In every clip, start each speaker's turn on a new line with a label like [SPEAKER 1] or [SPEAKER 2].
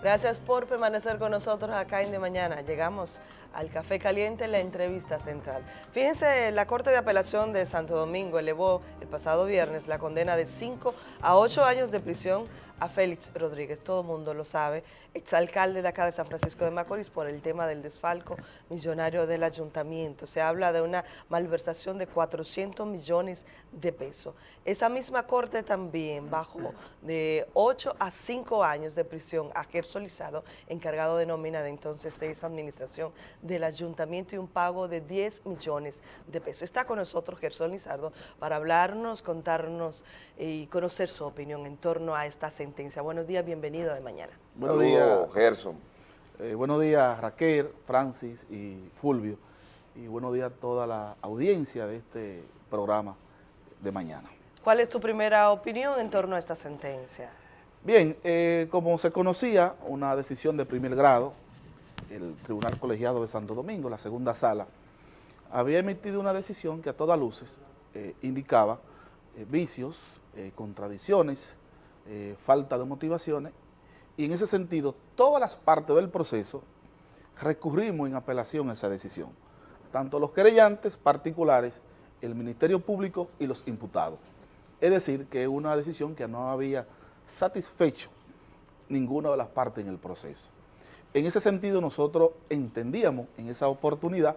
[SPEAKER 1] Gracias por permanecer con nosotros acá en De Mañana. Llegamos al Café Caliente, la entrevista central. Fíjense, la Corte de Apelación de Santo Domingo elevó el pasado viernes la condena de 5 a 8 años de prisión a Félix Rodríguez, todo mundo lo sabe, exalcalde de acá de San Francisco de Macorís por el tema del desfalco millonario del ayuntamiento. Se habla de una malversación de 400 millones de pesos. Esa misma corte también bajó de 8 a 5 años de prisión a Gerson Lizardo, encargado de nómina de entonces de esa administración del ayuntamiento y un pago de 10 millones de pesos. Está con nosotros Gerson Lizardo para hablarnos, contarnos y conocer su opinión en torno a esta sentencia. Buenos días, bienvenido de mañana.
[SPEAKER 2] Buenos días, Gerson.
[SPEAKER 3] Eh, buenos días, Raquel, Francis y Fulvio. Y buenos días a toda la audiencia de este programa de mañana.
[SPEAKER 1] ¿Cuál es tu primera opinión en torno a esta sentencia?
[SPEAKER 3] Bien, eh, como se conocía, una decisión de primer grado, el Tribunal Colegiado de Santo Domingo, la segunda sala, había emitido una decisión que a todas luces eh, indicaba vicios, contradicciones, falta de motivaciones y en ese sentido, todas las partes del proceso recurrimos en apelación a esa decisión, tanto los querellantes particulares, el Ministerio Público y los imputados. Es decir, que es una decisión que no había satisfecho ninguna de las partes en el proceso. En ese sentido, nosotros entendíamos en esa oportunidad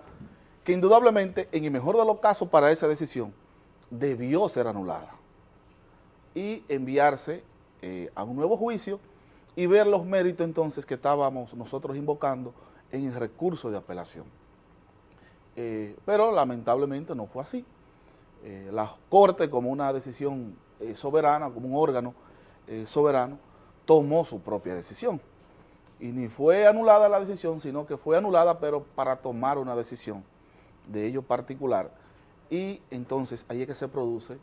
[SPEAKER 3] que indudablemente, en el mejor de los casos para esa decisión, debió ser anulada y enviarse eh, a un nuevo juicio y ver los méritos entonces que estábamos nosotros invocando en el recurso de apelación. Eh, pero lamentablemente no fue así. Eh, la Corte, como una decisión eh, soberana, como un órgano soberano, tomó su propia decisión. Y ni fue anulada la decisión, sino que fue anulada, pero para tomar una decisión de ello particular. Y entonces ahí es que se produce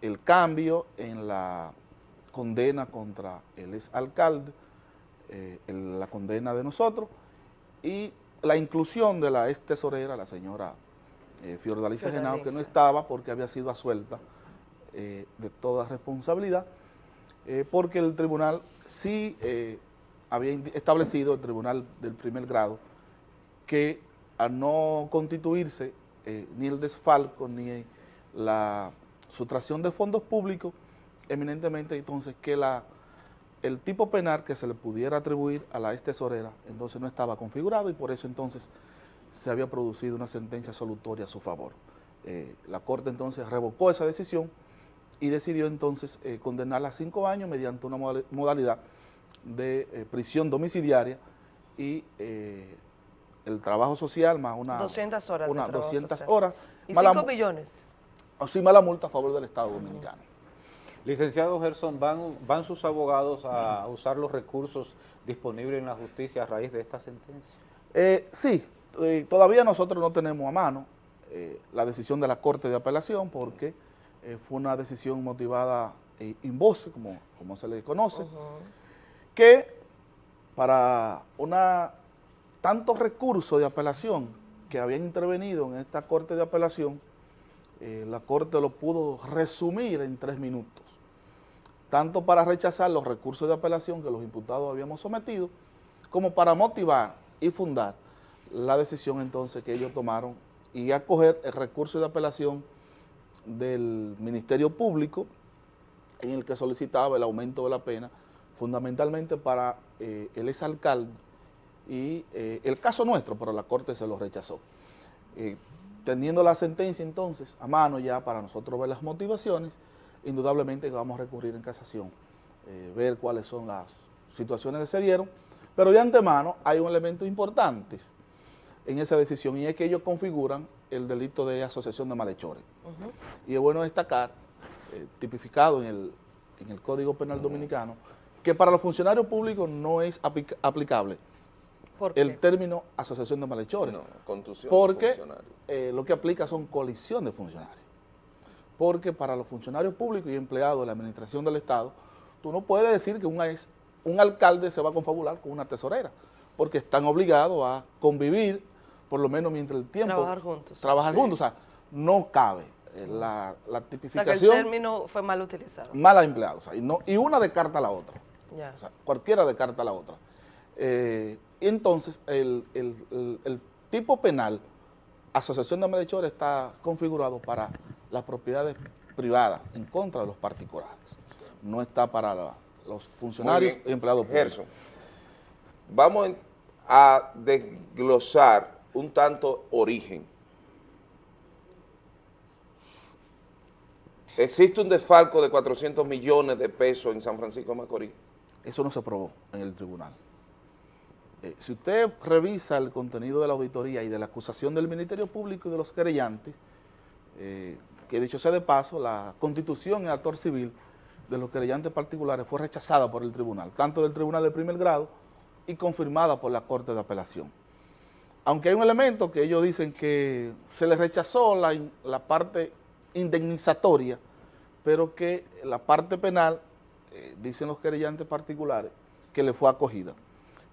[SPEAKER 3] el cambio en la condena contra el exalcalde, eh, la condena de nosotros y la inclusión de la ex tesorera, la señora eh, Genao, que no estaba porque había sido asuelta eh, de toda responsabilidad, eh, porque el tribunal sí había establecido, el tribunal del primer grado, que al no constituirse ni el desfalco ni la sustracción de fondos públicos, eminentemente entonces que la, el tipo penal que se le pudiera atribuir a la ex tesorera entonces no estaba configurado y por eso entonces se había producido una sentencia solutoria a su favor. Eh, la Corte entonces revocó esa decisión y decidió entonces eh, condenarla a cinco años mediante una modalidad de eh, prisión domiciliaria y el trabajo social más una...
[SPEAKER 1] 200 horas
[SPEAKER 3] Una 200 horas.
[SPEAKER 1] ¿Y 5 millones?
[SPEAKER 3] O sí, mala multa a favor del Estado Dominicano.
[SPEAKER 2] Licenciado Gerson, ¿van, ¿van sus abogados a usar los recursos disponibles en la justicia a raíz de esta sentencia?
[SPEAKER 3] Eh, sí, eh, todavía nosotros no tenemos a mano eh, la decisión de la Corte de Apelación porque fue una decisión motivada in voce, como, como se le conoce, que para una tantos recursos de apelación que habían intervenido en esta Corte de Apelación, la Corte lo pudo resumir en tres minutos tanto para rechazar los recursos de apelación que los imputados habíamos sometido, como para motivar y fundar la decisión entonces que ellos tomaron y acoger el recurso de apelación del Ministerio Público en el que solicitaba el aumento de la pena, fundamentalmente para eh, el exalcalde y eh, el caso nuestro, pero la Corte se lo rechazó. Eh, teniendo la sentencia entonces a mano ya para nosotros ver las motivaciones, indudablemente vamos a recurrir en casación, eh, ver cuáles son las situaciones que se dieron, pero de antemano hay un elemento importante en esa decisión y es que ellos configuran el delito de asociación de malhechores. Y es bueno destacar, eh, tipificado en el, en el Código Penal Dominicano, que para los funcionarios públicos no es aplicable el término asociación de malhechores. No, porque eh, lo que aplica son colisión de funcionarios porque para los funcionarios públicos y empleados de la administración del Estado, tú no puedes decir que un, un alcalde se va a confabular con una tesorera, porque están obligados a convivir, por lo menos mientras el tiempo...
[SPEAKER 1] Trabajar juntos.
[SPEAKER 3] Trabajar juntos, o sea, no cabe eh, la, la tipificación...
[SPEAKER 1] O el término fue mal utilizado.
[SPEAKER 3] Mal empleado, o sea, y, no, y una descarta a la otra. O sea, cualquiera descarta a la otra. Eh, entonces el, tipo penal, asociación de malhechores, está configurado para las propiedades privadas, en contra de los particulares. No está para los funcionarios y empleados
[SPEAKER 4] públicos. vamos a desglosar un tanto origen ¿Existe un desfalco de 400 millones de pesos en San Francisco de Macorís?
[SPEAKER 3] Eso no se aprobó en el tribunal. Eh, si usted revisa el contenido de la auditoría y de la acusación del Ministerio Público y de los querellantes, eh, que dicho sea de paso, la constitución en actor civil de los querellantes particulares fue rechazada por el tribunal, tanto del tribunal de primer grado y confirmada por la Corte de Apelación. Aunque hay un elemento que ellos dicen que se les rechazó la, la parte indemnizatoria pero que la parte penal, eh, dicen los querellantes particulares, que le fue acogida.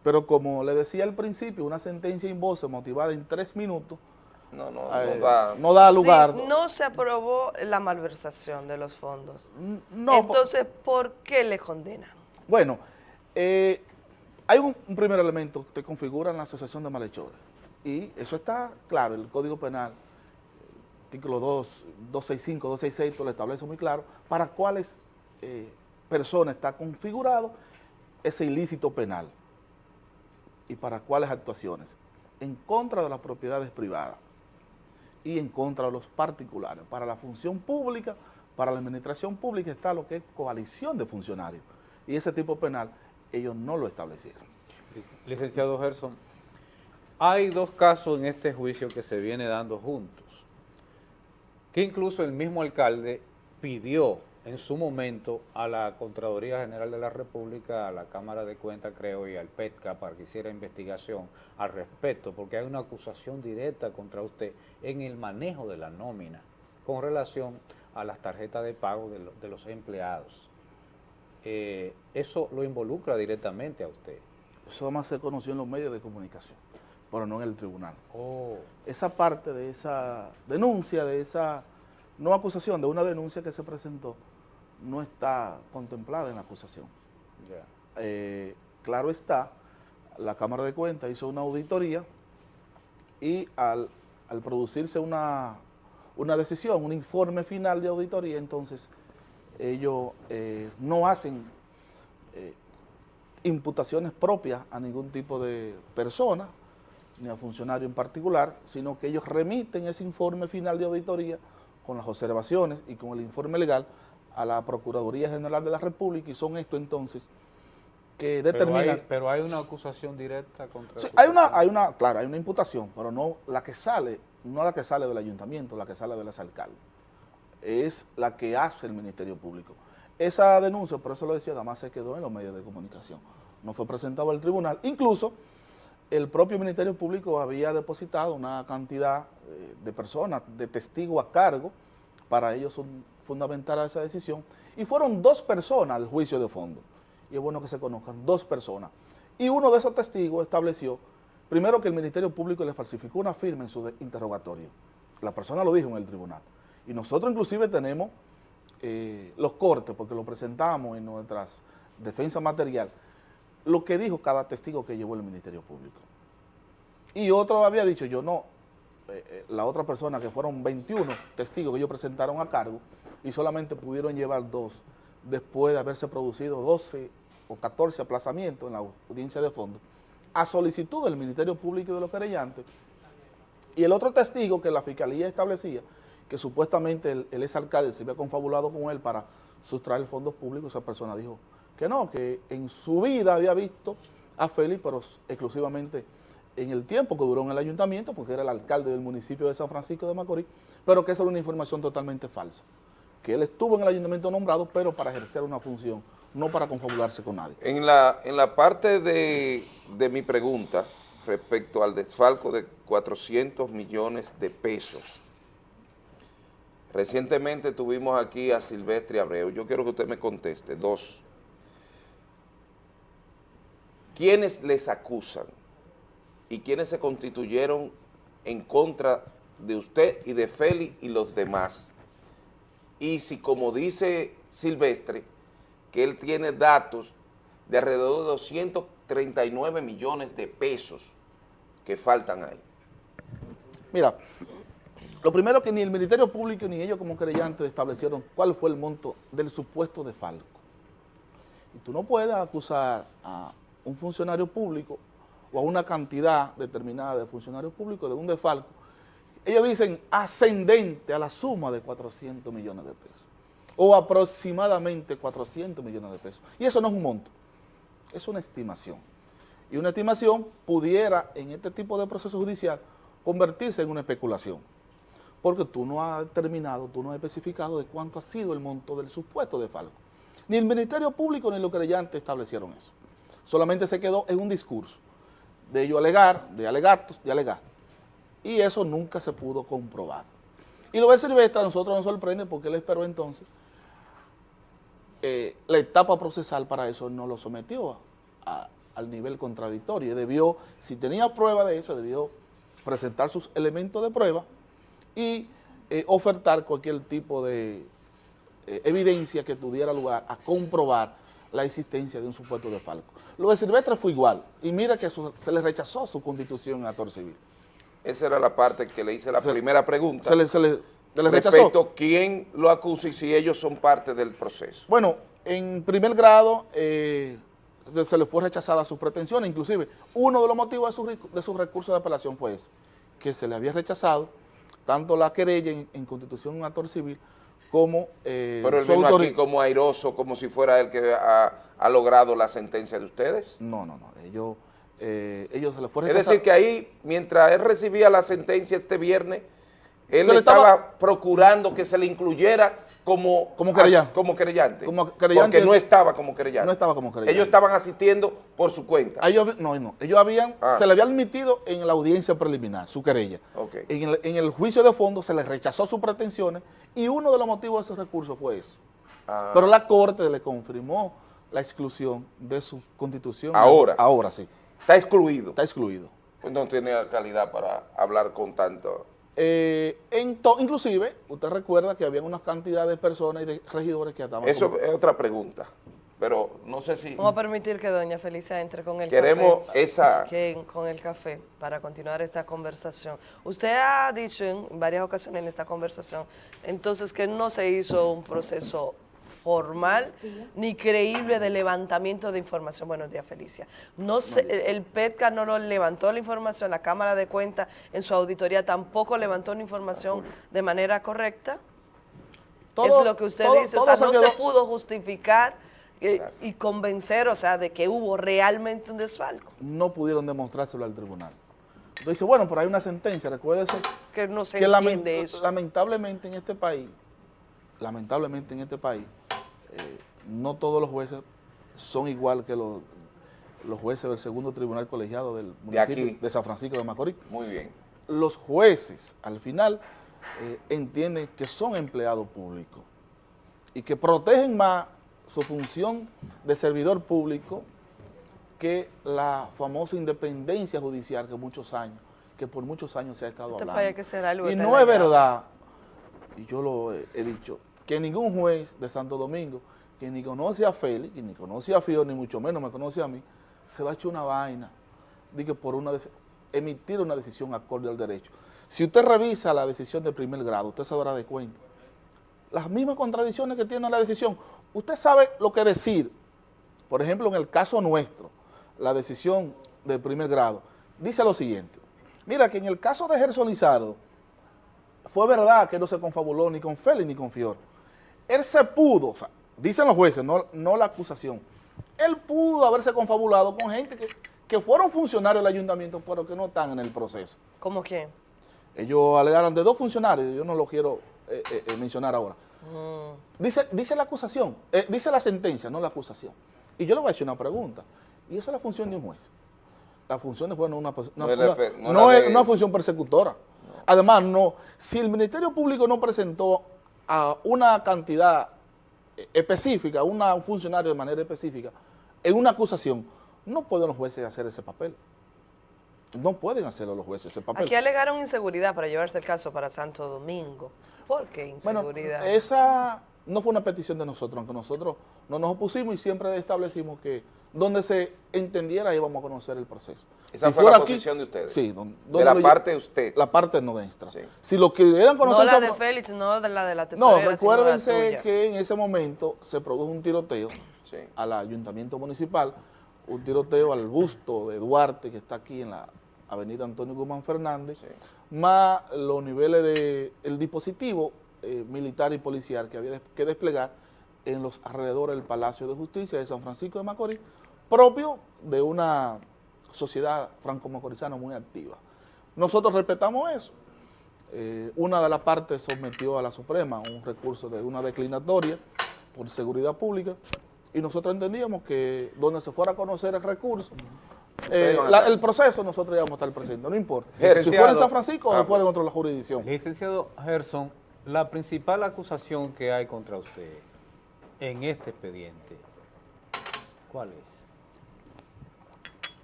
[SPEAKER 3] Pero como le decía al principio, una sentencia en voz motivada en tres minutos,
[SPEAKER 4] no, no,
[SPEAKER 3] no, da, lugar.
[SPEAKER 1] no se aprobó la malversación de los fondos. No, Entonces, ¿por qué le condenan?
[SPEAKER 3] Bueno, eh, hay un, un, primer elemento que configura en la asociación de malhechores. Y eso está claro, el Código Penal artículo 2, 265, 266 lo establece muy claro, para cuáles eh, personas está configurado ese ilícito penal y para cuáles actuaciones, en contra de las propiedades privadas y en contra de los particulares. Para la función pública, para la administración pública está lo que es coalición de funcionarios y ese tipo penal ellos no lo establecieron.
[SPEAKER 2] Licenciado Gerson, hay dos casos en este juicio que se viene dando juntos que incluso el mismo alcalde pidió en su momento a la Contraloría General de la República, a la Cámara de Cuentas, creo, y al PETCA para que hiciera investigación al respecto, porque hay una acusación directa contra usted en el manejo de la nómina con relación a las tarjetas de pago de, los empleados. Eh, eso lo involucra directamente a usted.
[SPEAKER 3] Eso más se conoció en los medios de comunicación pero no en el tribunal.
[SPEAKER 2] Oh.
[SPEAKER 3] Esa parte de esa denuncia, de esa no acusación, de una denuncia que se presentó, no está contemplada en la acusación. Eh, claro está, la Cámara de Cuentas hizo una auditoría y al, producirse una, una, decisión, un informe final de auditoría, entonces ellos eh, no hacen eh, imputaciones propias a ningún tipo de persona, ni a funcionario en particular, sino que ellos remiten ese informe final de auditoría con las observaciones y con el informe legal a la Procuraduría General de la República y son esto entonces que determinan...
[SPEAKER 2] Pero hay, una acusación directa contra...
[SPEAKER 3] Sí, hay una, hay una, claro, hay una imputación, pero no la que sale, no la que sale del ayuntamiento, la que sale de las alcaldes, es la que hace el Ministerio Público. Esa denuncia, por eso lo decía, además se quedó en los medios de comunicación, no fue presentado al tribunal, incluso el propio Ministerio Público había depositado una cantidad eh, de personas, de testigos a cargo, para ellos fundamentar esa decisión, y fueron dos personas al juicio de fondo, y es bueno que se conozcan, dos personas, y uno de esos testigos estableció, primero que el Ministerio Público le falsificó una firma en su interrogatorio, la persona lo dijo en el tribunal, y nosotros inclusive tenemos eh, los cortes, porque lo presentamos en nuestras defensas material, lo que dijo cada testigo que llevó el Ministerio Público. Y otro había dicho, yo no, eh, eh, la otra persona que fueron 21 testigos que ellos presentaron a cargo y solamente pudieron llevar dos después de haberse producido 12 o 14 aplazamientos en la audiencia de fondo, a solicitud del Ministerio Público y de los querellantes. Y el otro testigo que la Fiscalía establecía, que supuestamente el, el exalcalde se había confabulado con él para sustraer fondos públicos, esa persona dijo, que no, que en su vida había visto a Félix, pero exclusivamente en el tiempo que duró en el ayuntamiento, porque era el alcalde del municipio de San Francisco de Macorís, pero que esa era una información totalmente falsa, que él estuvo en el ayuntamiento nombrado, pero para ejercer una función, no para confabularse con nadie.
[SPEAKER 4] En la, en la parte de, de mi pregunta respecto al desfalco de 400 millones de pesos, recientemente tuvimos aquí a Silvestre Abreu, yo quiero que usted me conteste, dos, ¿Quiénes les acusan y quiénes se constituyeron en contra de usted y de Félix y los demás. Y si como dice Silvestre, que él tiene datos de alrededor de 39 millones de pesos que faltan ahí?
[SPEAKER 3] Mira, lo primero que ni el Ministerio Público ni ellos como creyentes establecieron cuál fue el monto del supuesto de Falco. Y tú no puedes acusar a un funcionario público o a una cantidad determinada de funcionarios públicos de un defalco. Ellos dicen ascendente a la suma de 400 millones de pesos o aproximadamente 400 millones de pesos. Y eso no es un monto, es una estimación. Y una estimación pudiera en este tipo de proceso judicial convertirse en una especulación, porque tú no has determinado, tú no has especificado de cuánto ha sido el monto del supuesto de Falco. Ni el Ministerio Público ni los creyentes establecieron eso. Solamente se quedó en un discurso de ello alegar, de alegatos, de alegar. Y eso nunca se pudo comprobar. Y lo de Silvestre a nosotros nos sorprende porque él esperó entonces eh, la etapa procesal para eso no lo sometió al nivel contradictorio. Debió, si tenía prueba de eso, debió presentar sus elementos de prueba y eh, ofertar cualquier tipo de eh, evidencia que tuviera lugar a comprobar la existencia de un supuesto de Falco. Lo de Silvestre fue igual, y mira que se le rechazó su constitución en actor civil.
[SPEAKER 4] Esa era la parte que le hice la primera pregunta.
[SPEAKER 3] Se le, se le, rechazó.
[SPEAKER 4] Respecto quién lo acusa y si ellos son parte del proceso.
[SPEAKER 3] Bueno, en primer grado eh, se, le fue rechazada su pretensión, inclusive uno de los motivos de su, de su recurso de apelación fue ese, que se le había rechazado tanto la querella en, constitución en actor civil como
[SPEAKER 4] eh, Pero él vino aquí como airoso, como si fuera el que ha, logrado la sentencia de ustedes.
[SPEAKER 3] No, no, no, ellos, eh, ellos se le fue
[SPEAKER 4] Es decir, que ahí, mientras él recibía la sentencia este viernes, él estaba procurando que se le incluyera como,
[SPEAKER 3] como, querellante.
[SPEAKER 4] como querellante. Porque no estaba como querellante.
[SPEAKER 3] No estaba como querellante.
[SPEAKER 4] Ellos estaban asistiendo por su cuenta.
[SPEAKER 3] Ellos, no, no. Ellos habían, ah. se le había admitido en la audiencia preliminar su querella. En, el, juicio de fondo se les rechazó sus pretensiones y uno de los motivos de ese recurso fue eso. Ah. Pero la Corte le confirmó la exclusión de su constitución.
[SPEAKER 4] Ahora.
[SPEAKER 3] Ahora sí.
[SPEAKER 4] Está excluido.
[SPEAKER 3] Está excluido.
[SPEAKER 4] Pues no tiene calidad para hablar con tanto...
[SPEAKER 3] Eh, inclusive, usted recuerda que había una cantidad de personas y de regidores que estaban...
[SPEAKER 4] Eso es otra pregunta, pero no sé si...
[SPEAKER 1] Vamos a permitir que doña Felicia entre con el
[SPEAKER 4] Queremos esa...
[SPEAKER 1] con el café para continuar esta conversación. Usted ha dicho en varias ocasiones en esta conversación, entonces, que no se hizo un proceso formal ni creíble de levantamiento de información. Buenos días, Felicia. No sé, el PETCA no lo levantó la información, la Cámara de Cuentas en su auditoría tampoco levantó la información de manera correcta. Todo, es lo que usted dice, o sea, no se pudo justificar eh, y, convencer, o sea, de que hubo realmente un desfalco.
[SPEAKER 3] No pudieron demostrárselo al tribunal. Entonces dice, bueno, pero hay una sentencia, recuérdese
[SPEAKER 1] que no se entiende
[SPEAKER 3] eso. lamentablemente en este país, lamentablemente en este país, eh, no todos los jueces son igual que los, los jueces del segundo tribunal colegiado del municipio de, San Francisco de Macorís.
[SPEAKER 4] Muy bien.
[SPEAKER 3] Los jueces, al final, eh, entienden que son empleados públicos y que protegen más su función de servidor público que la famosa independencia judicial que muchos años, que por muchos años se ha estado este hablando. y no es verdad, y yo lo he dicho, que ningún juez de Santo Domingo, que ni conoce a Félix, que ni conoce a Fior, ni mucho menos me conoce a mí, se va a echar una vaina de que por una emitir una decisión acorde al derecho. Si usted revisa la decisión de primer grado, usted se dará de cuenta. Las mismas contradicciones que tiene la decisión. Usted sabe lo que decir. Por ejemplo, en el caso nuestro, la decisión de primer grado, dice lo siguiente. Mira que en el caso de Gerson Lizardo, fue verdad que no se confabuló ni con Félix ni con Fior él se pudo, dicen los jueces, no, no la acusación, él pudo haberse confabulado con gente que, fueron funcionarios del ayuntamiento, pero que no están en el proceso.
[SPEAKER 1] ¿Cómo quién?
[SPEAKER 3] Ellos alegaron de dos funcionarios, yo no lo quiero eh, eh, eh, mencionar ahora. Mm. Dice, dice la acusación, dice la sentencia, no la acusación. Y yo le voy a hacer una pregunta, y eso es la función de un juez. La función de juez no es una, no es una función persecutora. Además, no, si el Ministerio Público no presentó a una cantidad específica, a un funcionario de manera específica, en una acusación, no pueden los jueces hacer ese papel. No pueden hacerlo los jueces ese papel.
[SPEAKER 1] Aquí alegaron inseguridad para llevarse el caso para Santo Domingo. ¿Por qué inseguridad?
[SPEAKER 3] Bueno, esa no fue una petición de nosotros, aunque nosotros no nos opusimos y siempre establecimos que donde se entendiera íbamos a conocer el proceso.
[SPEAKER 4] Esa fue la posición de ustedes.
[SPEAKER 3] Sí. don-
[SPEAKER 4] De
[SPEAKER 3] donde
[SPEAKER 4] la parte de usted.
[SPEAKER 3] La parte nuestra.
[SPEAKER 4] Sí.
[SPEAKER 3] Si lo querían
[SPEAKER 1] No
[SPEAKER 3] conocer...
[SPEAKER 1] la
[SPEAKER 3] son-
[SPEAKER 1] de Félix, no de la de la
[SPEAKER 3] no,
[SPEAKER 1] tesorera, la
[SPEAKER 3] recuérdense
[SPEAKER 1] tuya.
[SPEAKER 3] que en ese momento se produjo un tiroteo
[SPEAKER 4] Sí.
[SPEAKER 3] al ayuntamiento municipal, un tiroteo al busto de Duarte que está aquí en la avenida Antonio Guzmán Fernández,
[SPEAKER 4] Sí.
[SPEAKER 3] más los niveles de el dispositivo eh, militar y policial que había que desplegar en los alrededores del Palacio de Justicia de San Francisco de Macorís, propio de una sociedad franco-macorizana muy activa. Nosotros respetamos eso. Eh, una de las partes sometió a la Suprema un recurso de una declinatoria por seguridad pública y nosotros entendíamos que donde se fuera a conocer el recurso, eh, la- el proceso nosotros íbamos a estar presentes, no importa. Si fuera en San Francisco
[SPEAKER 4] Ah,
[SPEAKER 3] o fuera en otra jurisdicción.
[SPEAKER 2] Licenciado Gerson, la principal acusación que hay contra usted en este expediente, ¿cuál es?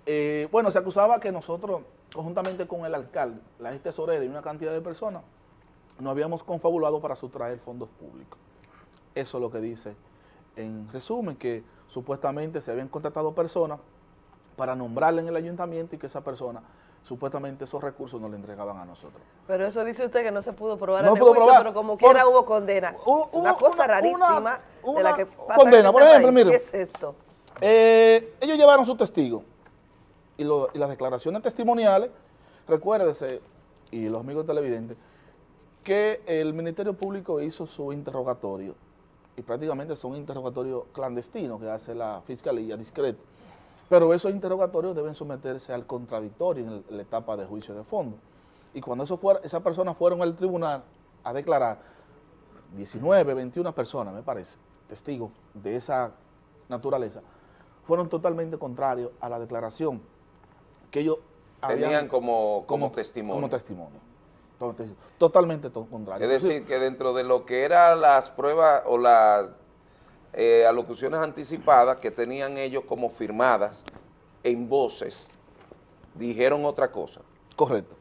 [SPEAKER 3] Eh, bueno, se acusaba que nosotros, conjuntamente con el alcalde, la ex tesorera y una cantidad de personas, nos habíamos confabulado para sustraer fondos públicos. Eso es lo que dice en resumen, que supuestamente se habían contratado personas para nombrarle en el ayuntamiento y que esa persona, supuestamente esos recursos no le entregaban a nosotros.
[SPEAKER 1] Pero eso dice usted que no se pudo probar
[SPEAKER 3] No
[SPEAKER 1] en el
[SPEAKER 3] pudo
[SPEAKER 1] juicio,
[SPEAKER 3] probar.
[SPEAKER 1] pero como
[SPEAKER 3] Por-
[SPEAKER 1] quiera hubo condena.
[SPEAKER 3] Hubo-
[SPEAKER 1] Es una cosa
[SPEAKER 3] una-
[SPEAKER 1] rarísima
[SPEAKER 3] una-
[SPEAKER 1] de la que pasa
[SPEAKER 3] condena.
[SPEAKER 1] en
[SPEAKER 3] Por
[SPEAKER 1] este
[SPEAKER 3] ejemplo,
[SPEAKER 1] país.
[SPEAKER 3] mire.
[SPEAKER 1] ¿Qué es esto?
[SPEAKER 3] Eh, ellos llevaron sus testigos y, lo- y las declaraciones testimoniales, recuérdese, y los amigos televidentes, que el Ministerio Público hizo su interrogatorio, y prácticamente son interrogatorios clandestinos que hace la Fiscalía, discreto, pero esos interrogatorios deben someterse al contradictorio en, el- la etapa de juicio de fondo. Y cuando eso fuera, esas personas fueron al tribunal a declarar, 19, 21 personas, me parece, testigos de esa naturaleza, fueron totalmente contrarios a la declaración que ellos
[SPEAKER 4] Tenían
[SPEAKER 3] habían
[SPEAKER 4] como, como, testimonio.
[SPEAKER 3] como testimonio. Totalmente to- contrario.
[SPEAKER 4] Es decir, que dentro de lo que eran las pruebas o las eh, alocuciones anticipadas que tenían ellos como firmadas en voces, dijeron otra cosa.
[SPEAKER 3] Correcto.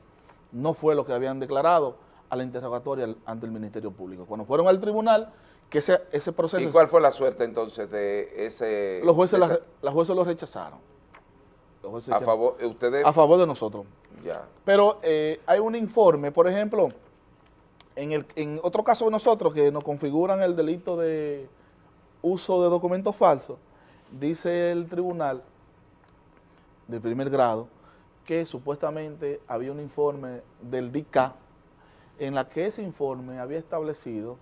[SPEAKER 3] No fue lo que habían declarado a la interrogatoria ante el Ministerio Público. Cuando fueron al tribunal, que ese, ese proceso...
[SPEAKER 4] ¿Y cuál fue la suerte entonces de ese...
[SPEAKER 3] Los jueces, la, los jueces lo rechazaron. Los jueces
[SPEAKER 4] a favor, ustedes...
[SPEAKER 3] a favor de nosotros.
[SPEAKER 4] ya.
[SPEAKER 3] Pero eh, hay un informe, por ejemplo, en, el, en otro caso de nosotros que nos configuran el delito de uso de documentos falsos, dice el tribunal de primer grado que supuestamente había un informe del DICA en la que ese informe había establecido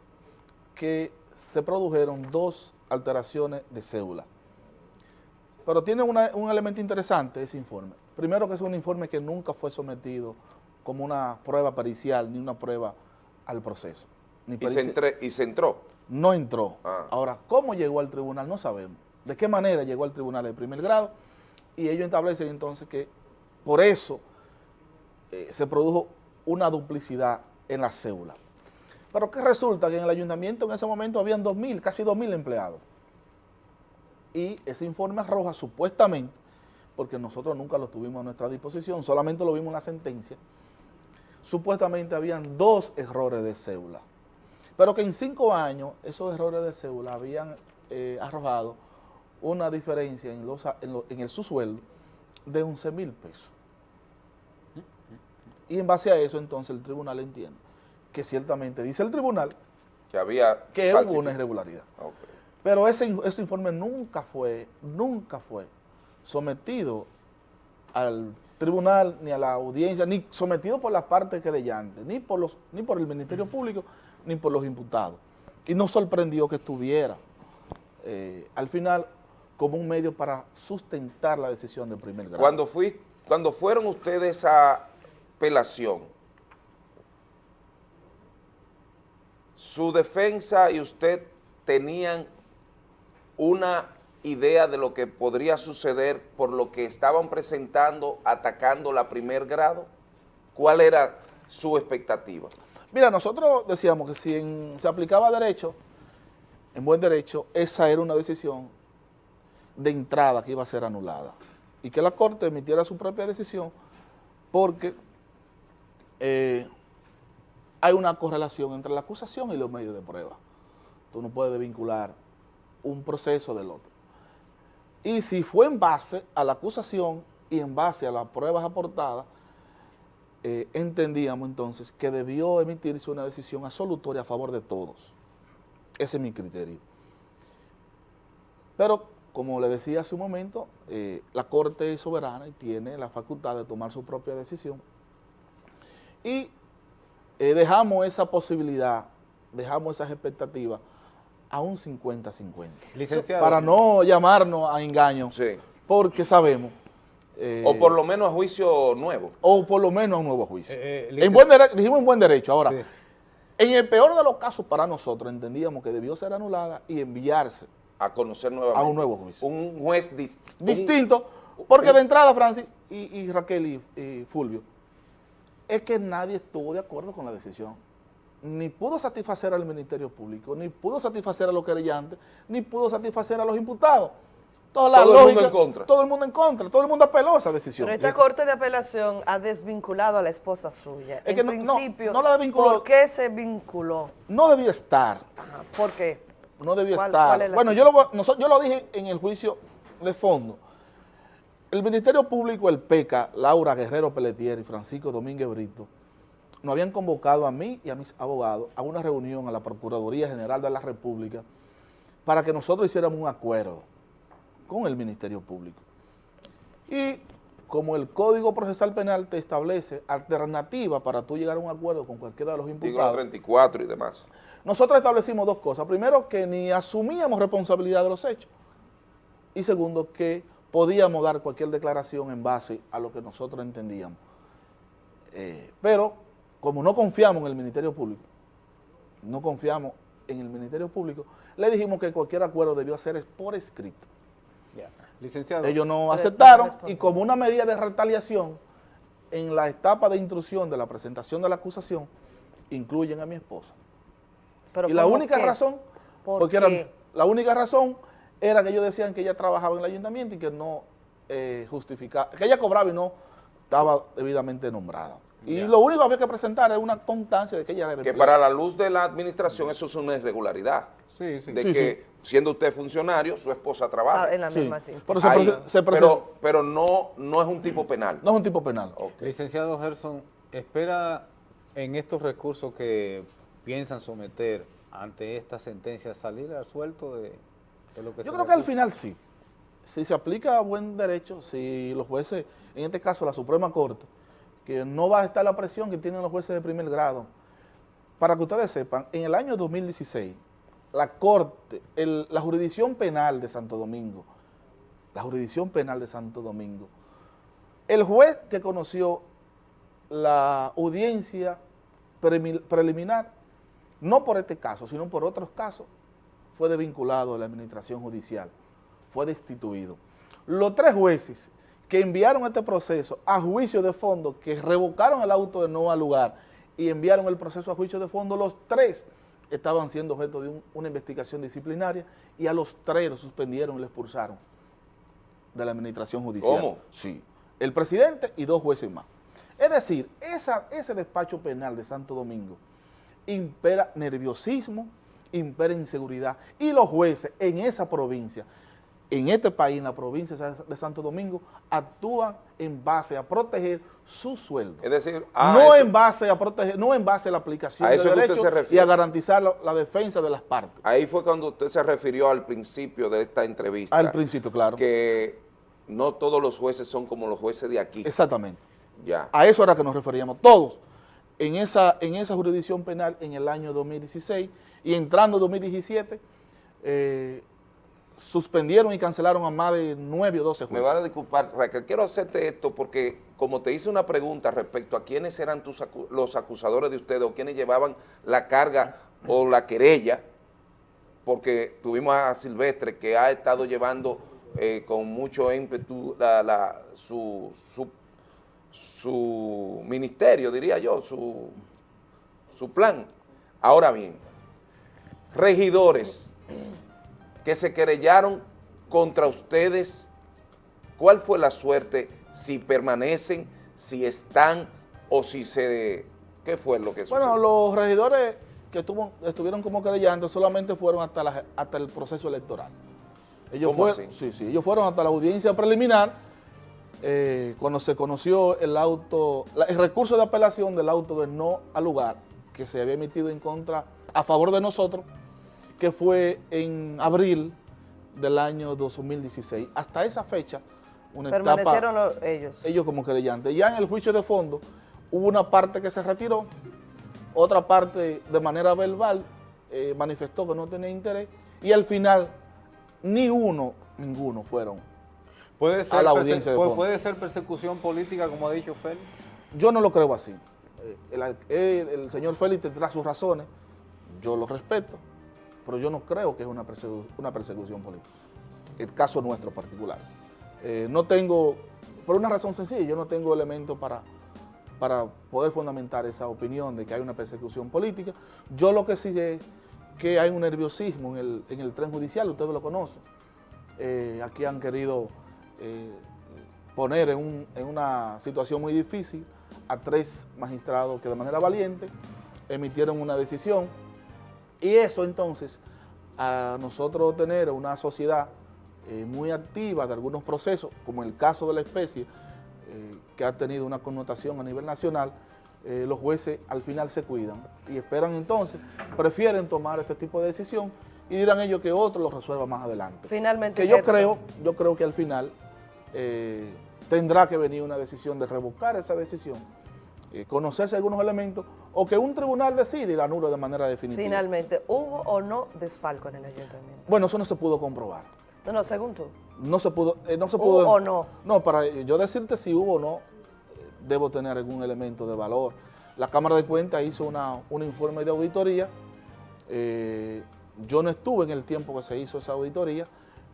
[SPEAKER 3] que se produjeron dos alteraciones de cédula. Pero tiene un elemento interesante ese informe. Primero que es un informe que nunca fue sometido como una prueba pericial ni una prueba al proceso. Ni
[SPEAKER 4] Y se, entre- y se entró.
[SPEAKER 3] no entró.
[SPEAKER 4] Ah.
[SPEAKER 3] Ahora, ¿cómo llegó al tribunal? No sabemos. ¿De qué manera llegó al tribunal de primer grado? Y ellos establecen entonces que por eso eh, se produjo una duplicidad en la cédula. Pero que resulta que en el ayuntamiento en ese momento habían 2.000, casi 2.000 empleados. Y ese informe arroja supuestamente, porque nosotros nunca lo tuvimos a nuestra disposición, solamente lo vimos en la sentencia, supuestamente habían dos errores de cédula. Pero que en cinco años esos errores de cédula habían eh, arrojado una diferencia en, los, en, lo- en el subsueldo de 11 mil pesos. Y en base a eso entonces el tribunal entiende que ciertamente dice el tribunal
[SPEAKER 4] Que había...
[SPEAKER 3] que hubo una irregularidad. Pero ese, ese informe nunca fue, nunca fue sometido al tribunal, ni a la audiencia, ni sometido por las partes querellantes, ni por, los, ni por el Ministerio Público, ni por los imputados. Y no sorprendió que estuviera eh, al final como un medio para sustentar la decisión de primer grado.
[SPEAKER 4] Cuando, fui, cuando fueron ustedes a apelación, su defensa y usted tenían una idea de lo que podría suceder por lo que estaban presentando, atacando la primer grado. ¿Cuál era su expectativa?
[SPEAKER 3] Mira, nosotros decíamos que si se aplicaba derecho, en buen derecho, esa era una decisión de entrada que iba a ser anulada. Y que la Corte emitiera su propia decisión porque eh, hay una correlación entre la acusación y los medios de prueba. tú no puedes vincular un proceso del otro. Y si fue en base a la acusación y en base a las pruebas aportadas, eh, entendíamos entonces que debió emitirse una decisión absolutoria a favor de todos. Ese es mi criterio. Pero, como le decía hace un momento, eh, la Corte es soberana y tiene la facultad de tomar su propia decisión. Y eh, dejamos esa posibilidad, dejamos esas expectativas a un 50-50.
[SPEAKER 2] Licenciado.
[SPEAKER 3] Para no llamarnos a engaño,
[SPEAKER 4] Sí.
[SPEAKER 3] porque sabemos... eh,
[SPEAKER 4] O por lo menos a juicio nuevo.
[SPEAKER 3] o por lo menos a un nuevo juicio.
[SPEAKER 2] Eh, eh,
[SPEAKER 3] en buen dijimos en buen derecho. Ahora,
[SPEAKER 2] Sí.
[SPEAKER 3] en el peor de los casos para nosotros, entendíamos que debió ser anulada y enviarse
[SPEAKER 4] A conocer nuevamente.
[SPEAKER 3] a un nuevo juicio.
[SPEAKER 4] Un juez dis- un-
[SPEAKER 3] distinto, porque de entrada, Francis y, y Raquel y, y Fulvio, es que nadie estuvo de acuerdo con la decisión. Ni pudo satisfacer al Ministerio Público, ni pudo satisfacer a los querellantes, ni pudo satisfacer a los imputados. Toda la
[SPEAKER 4] Todo el mundo en contra.
[SPEAKER 3] Todo el mundo en contra, todo el mundo apeló a esa decisión.
[SPEAKER 1] Pero esta Corte de Apelación ha desvinculado a la esposa suya.
[SPEAKER 3] Es
[SPEAKER 1] en
[SPEAKER 3] que no-
[SPEAKER 1] principio,
[SPEAKER 3] no la desvinculó.
[SPEAKER 1] ¿por qué se vinculó?
[SPEAKER 3] No debía estar.
[SPEAKER 1] Ajá, ¿Por qué?
[SPEAKER 3] no debió
[SPEAKER 1] ¿Cuál-
[SPEAKER 3] estar.
[SPEAKER 1] cuál es la
[SPEAKER 3] bueno, yo lo, yo lo dije en el juicio de fondo. El Ministerio Público, el PECA, Laura Guerrero Pelletier y Francisco Domínguez Brito, nos habían convocado a mí y a mis abogados a una reunión a la Procuraduría General de la República para que nosotros hiciéramos un acuerdo con el Ministerio Público. Y como el Código Procesal Penal te establece alternativa para tú llegar a un acuerdo con cualquiera de los imputados,
[SPEAKER 4] 34 y demás.
[SPEAKER 3] nosotros establecimos dos cosas. Primero, que ni asumíamos responsabilidad de los hechos. Y segundo, que podíamos dar cualquier declaración en base a lo que nosotros entendíamos. Eh, pero, como no confiamos en el Ministerio Público, no confiamos en el Ministerio Público, le dijimos que cualquier acuerdo debió ser por escrito.
[SPEAKER 2] Licenciado.
[SPEAKER 3] Ellos no aceptaron y como una medida de retaliación, en la etapa de instrucción de la presentación de la acusación, incluyen a mi esposa.
[SPEAKER 1] Pero
[SPEAKER 3] Y la
[SPEAKER 1] ¿cómo
[SPEAKER 3] única
[SPEAKER 1] qué?
[SPEAKER 3] razón,
[SPEAKER 1] ¿Por
[SPEAKER 3] porque era- la única razón era que ellos decían que ella trabajaba en el ayuntamiento y que no eh, justificaba, que ella cobraba y no estaba debidamente nombrada. Y
[SPEAKER 2] Ya.
[SPEAKER 3] lo único que había que presentar era una constancia de que ella era
[SPEAKER 4] Que
[SPEAKER 3] empleada.
[SPEAKER 4] para la luz de la administración eso es una irregularidad.
[SPEAKER 2] Sí, sí.
[SPEAKER 4] De
[SPEAKER 3] Sí,
[SPEAKER 4] que siendo usted funcionario, su esposa trabaja.
[SPEAKER 1] Ah, en la
[SPEAKER 3] Sí,
[SPEAKER 1] misma cinta.
[SPEAKER 3] pero se,
[SPEAKER 4] Ahí.
[SPEAKER 3] prese- se presen-
[SPEAKER 4] pero pero no, no es un tipo penal.
[SPEAKER 3] no es un tipo penal.
[SPEAKER 2] Licenciado Gerson, ¿espera en estos recursos que piensan someter ante esta sentencia salir al suelto de, de lo que
[SPEAKER 3] Yo
[SPEAKER 2] se
[SPEAKER 3] creo que al final sí. Si se aplica a buen derecho, si los jueces, en este caso la Suprema Corte, que no va a estar la presión que tienen los jueces de primer grado, para que ustedes sepan, en el año 2016, la Corte, la jurisdicción penal de Santo Domingo, la jurisdicción penal de Santo Domingo, el juez que conoció la audiencia preliminar, no por este caso, sino por otros casos, fue desvinculado de la administración judicial, fue destituido. Los tres jueces que enviaron este proceso a juicio de fondo, que revocaron el auto de no al lugar y enviaron el proceso a juicio de fondo, los tres estaban siendo objeto de un- una investigación disciplinaria y a los tres los suspendieron y los expulsaron de la administración judicial.
[SPEAKER 4] ¿Cómo?
[SPEAKER 3] Sí. El presidente y dos jueces más. Es decir, esa, ese despacho penal de Santo Domingo impera nerviosismo, impera inseguridad. Y los jueces en esa provincia, en este país, en la provincia de Santo Domingo, actúan en base a proteger su sueldo.
[SPEAKER 4] Es decir, ah,
[SPEAKER 3] no
[SPEAKER 4] eso-
[SPEAKER 3] en base a proteger, no en base a la aplicación
[SPEAKER 4] A eso
[SPEAKER 3] de derechos y a garantizar la, la defensa de las partes.
[SPEAKER 4] ahí fue cuando usted se refirió al principio de esta entrevista.
[SPEAKER 3] Al principio, claro.
[SPEAKER 4] Que no todos los jueces son como los jueces de aquí.
[SPEAKER 3] Exactamente.
[SPEAKER 4] Ya.
[SPEAKER 3] A eso era que nos referíamos todos. En esa, en esa jurisdicción penal en el año 2016 y entrando 2017, eh, suspendieron y cancelaron a más de 9 o 12
[SPEAKER 4] Me
[SPEAKER 3] jueces.
[SPEAKER 4] van a disculpar, Raquel, quiero hacerte esto porque como te hice una pregunta respecto a quiénes eran tus acu- los acusadores de ustedes o quiénes llevaban la carga o la querella, porque tuvimos a Silvestre que ha estado llevando eh, con mucho ímpetu la- la- su, su, su ministerio, diría yo, su, su plan. Ahora bien, regidores que se querellaron contra ustedes, ¿cuál fue la suerte? Si permanecen, si están o si se... ¿Qué fue lo que sucedió?
[SPEAKER 3] Bueno, los regidores que estuvo- estuvieron como querellantes solamente fueron hasta, la- hasta el proceso electoral. Ellos
[SPEAKER 4] ¿Cómo
[SPEAKER 3] fue-
[SPEAKER 4] así?
[SPEAKER 3] Sí, sí, ellos fueron hasta la audiencia preliminar eh, cuando se conoció el auto, el recurso de apelación del auto de no al lugar que se había emitido en contra, a favor de nosotros, que fue en abril del año 2016. Hasta esa fecha, una etapa
[SPEAKER 1] Permanecieron los- ellos.
[SPEAKER 3] ellos como querellantes. Ya en el juicio de fondo hubo una parte que se retiró, otra parte de manera verbal eh, manifestó que no tenía interés y al final ni uno, ninguno fueron.
[SPEAKER 2] Puede ser,
[SPEAKER 3] la audiencia de fondo.
[SPEAKER 2] puede ser persecución política, como ha dicho Félix.
[SPEAKER 3] Yo no lo creo así. Eh, El, el- el señor Félix tendrá sus razones, yo lo respeto, pero yo no creo que es una, una persecución política. El caso nuestro particular. Eh, no tengo, por una razón sencilla, yo no tengo elementos para, para poder fundamentar esa opinión de que hay una persecución política. Yo lo que sí es que hay un nerviosismo en el, en el tren judicial, ustedes lo conocen. Eh, aquí han querido eh, poner en, un- en una situación muy difícil a tres magistrados que de manera valiente emitieron una decisión y eso entonces a nosotros tener una sociedad eh, muy activa de algunos procesos, como el caso de la especie, eh, que ha tenido una connotación a nivel nacional, eh, los jueces al final se cuidan y esperan entonces, prefieren tomar este tipo de decisión y dirán ellos que otro lo resuelva más adelante.
[SPEAKER 1] Finalmente,
[SPEAKER 3] Que yo
[SPEAKER 1] Gerson.
[SPEAKER 3] creo, yo creo que al final tendrá que venir una decisión de revocar esa decisión, eh, conocerse algunos elementos, o que un tribunal decide y la anule de manera definitiva.
[SPEAKER 1] Finalmente, ¿hubo o no desfalco en el ayuntamiento?
[SPEAKER 3] Bueno, eso no se pudo comprobar.
[SPEAKER 1] No, no, según tú.
[SPEAKER 3] No se pudo, eh, no se
[SPEAKER 1] ¿Hubo
[SPEAKER 3] pudo.
[SPEAKER 1] o no?
[SPEAKER 3] No, para yo decirte si hubo o no, eh, debo tener algún elemento de valor. La Cámara de Cuentas hizo una, un informe de auditoría. eh, yo no estuve en el tiempo que se hizo esa auditoría,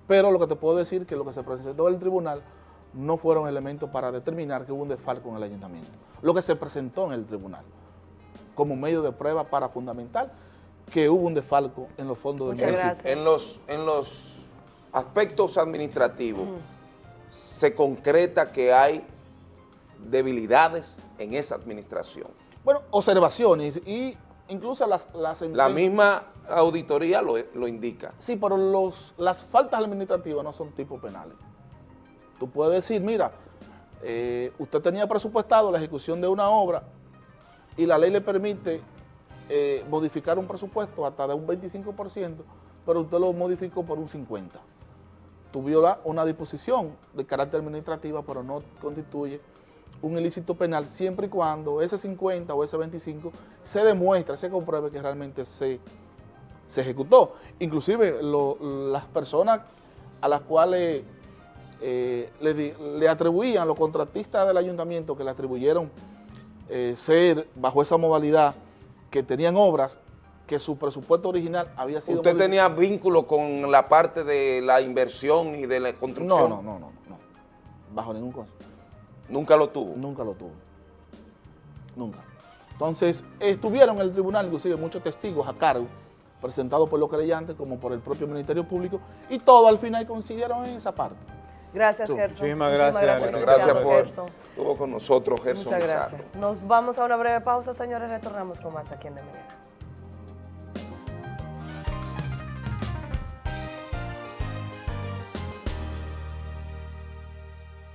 [SPEAKER 3] pero lo que te puedo decir es que lo que se presentó en el tribunal no fueron elementos para determinar que hubo un desfalco en el ayuntamiento. Lo que se presentó en el tribunal como medio de prueba para fundamentar que hubo un desfalco en los fondos del
[SPEAKER 1] Muchas
[SPEAKER 3] municipio.
[SPEAKER 1] gracias.
[SPEAKER 4] En los, en los aspectos administrativos, se concreta que hay debilidades en esa administración.
[SPEAKER 3] Bueno, observaciones y incluso las... las
[SPEAKER 4] La misma auditoría lo, lo indica.
[SPEAKER 3] Sí, pero los, las faltas administrativas no son tipo penales. Tú puedes decir, mira, eh, usted tenía presupuestado la ejecución de una obra y la ley le permite eh, modificar un presupuesto hasta de un 25%, pero usted lo modificó por un 50%. Tú violas una disposición de carácter administrativa, pero no constituye un ilícito penal siempre y cuando ese 50 o ese 25 se demuestre, se compruebe que realmente se, se ejecutó. Inclusive las personas a las cuales eh, le, atribuían, los contratistas del ayuntamiento que le atribuyeron eh, ser bajo esa modalidad, que tenían obras, que su presupuesto original había sido...
[SPEAKER 4] ¿Usted tenía vínculo con la parte de la inversión y de la
[SPEAKER 3] No,
[SPEAKER 4] construcción?
[SPEAKER 3] no, no, no, no, bajo ningún cosa.
[SPEAKER 4] Nunca lo tuvo.
[SPEAKER 3] Nunca lo tuvo. Nunca. Entonces, estuvieron en el tribunal, inclusive, muchos testigos a cargo, presentados por los creyentes como por el propio Ministerio Público, y todos al final coincidieron en esa parte.
[SPEAKER 1] Gracias,
[SPEAKER 3] Tú.
[SPEAKER 1] Gerson.
[SPEAKER 2] Muchísimas gracias,
[SPEAKER 4] Bueno,
[SPEAKER 1] licenciado
[SPEAKER 4] gracias por
[SPEAKER 1] Gerson.
[SPEAKER 4] estuvo con nosotros, Gerson
[SPEAKER 1] Muchas gracias. Nos vamos a una breve pausa, señores. Retornamos con más aquí en De Mañana.